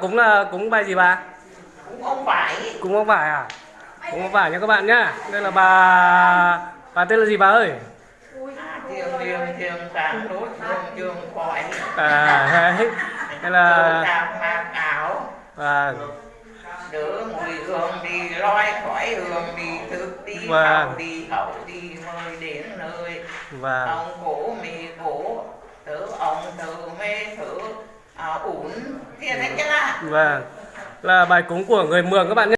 cúng là cúng bài gì bà? Cũng ông phải cúng ông vải à? Cúng ông vải nha các bạn nhá. Đây là bà bà tên là gì bà ơi? À, khỏi. À đấy đây là và đỡ mùi hương đi loi khỏi hương đi thức đi Vâng. đi hậu đi mời đến nơi. Và ông cổ mì cổ tớ ông thử mê thử Ờ, ổn tiền đấy chứ là. Và là bài cúng của người mường các bạn nhé.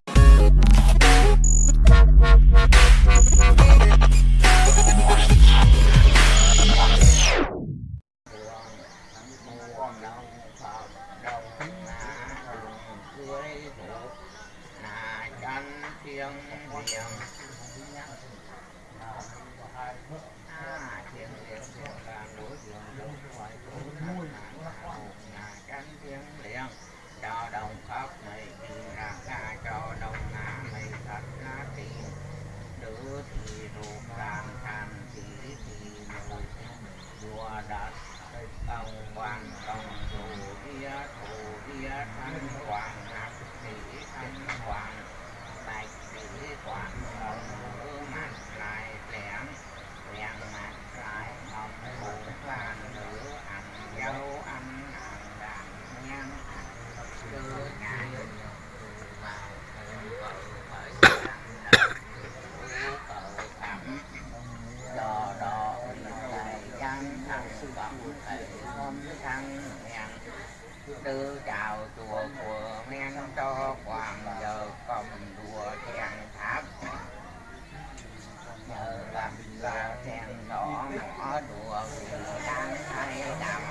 Đỏ đùa vì đang thay đầm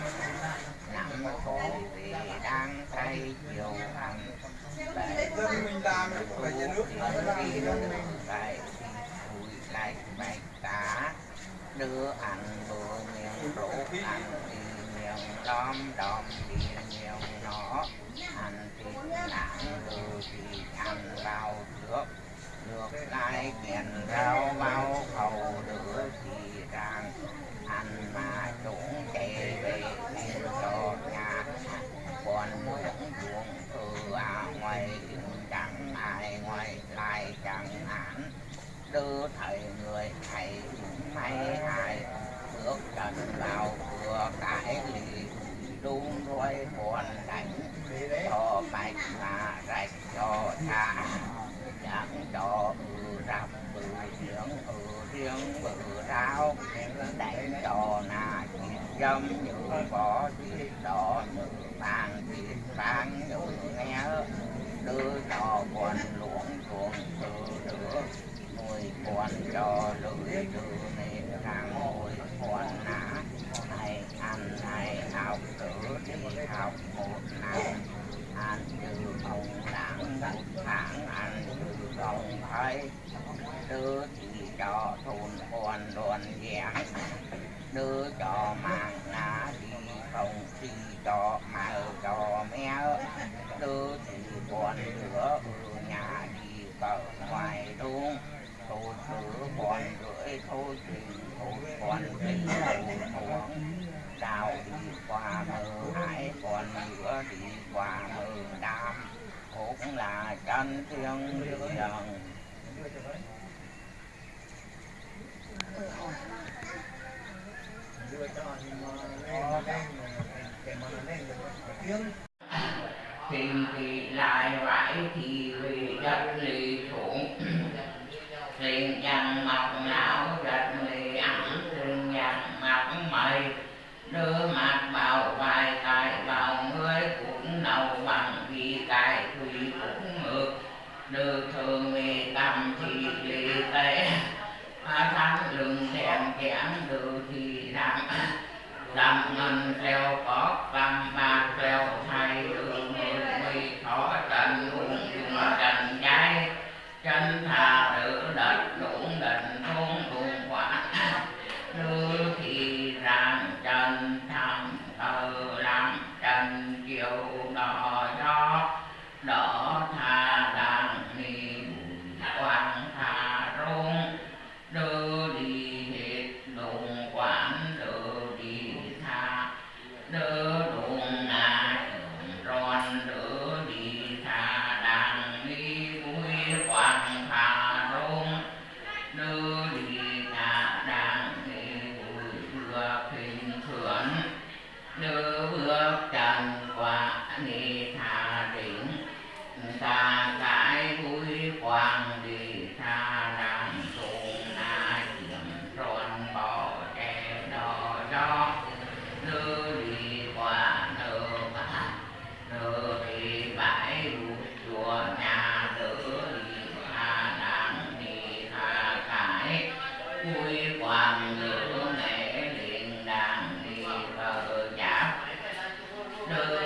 nặng khổ vì đang thay chiều hành dân mình làm phải nhà nước đi lại bụi lại bạch cả đưa ăn bữa miệng rổ ăn thì miệng đom đom thì miệng nó ăn thì nặng đưa thì ăn vào trước nước lại tiền rau bao hầu đưa thì ràng ăn mà chúng chạy về tìm cho nhà còn những chuồng từ à ngoài ngoài ngoài lại chẳng hạn. Đưa thầy người thầy cũng may hại. Bước trần vào vừa cải lì, đun rồi buồn đánh. Cho bạch mà rạch cho cha. Chẳng cho ừ rập ừ riêng ừ riêng, bự rau. Đánh cho nà thịt dâm như bỏ thịt đỏ như bàn thịt vàng như nghe đưa cho quan luống chuồng từ nữa nuôi quan cho lưỡi đưa nên hàng ngồi quan nào hay ăn hay học cử đi học một năm ăn từ ông đảng một tháng ăn từ ông thấy đưa thì cho thôn con đoàn giảng đưa cho mạng ná đi không thì cho mẹ cho mẹ đưa thì con nữa ở nhà đi cờ ngoài luôn tôi thử còn rưỡi thôi thì thôi còn tình thôi đào đi qua mơ còn nữa thì qua mơ đam cũng là chân thiên đường thì thì lại vải thì về đất lì xuống đưa mặt vào vai tài vào người cũng nâu bằng vì cải thủy cũng ngược được thường mì cầm thì lì tế Phá thắng lưng thèm kém được thì đặng. Đặng ngân treo có cầm bạc treo thay No,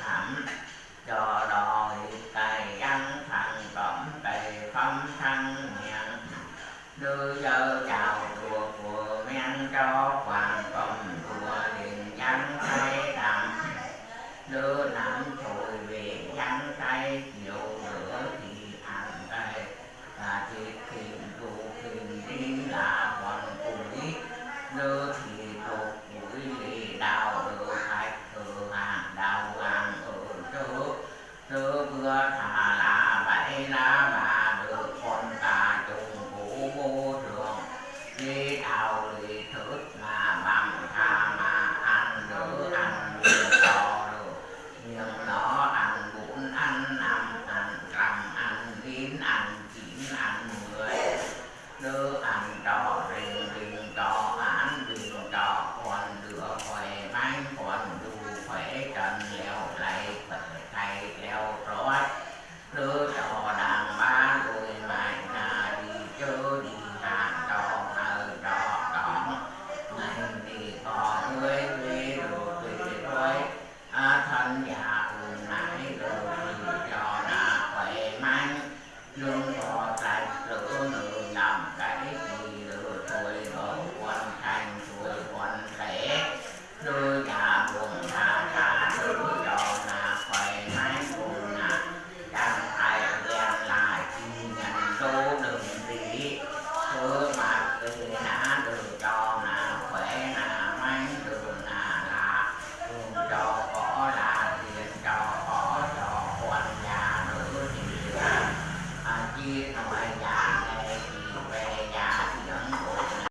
thẳm do đòi tài ăn thằng tổng tài phong thân nhận đưa giờ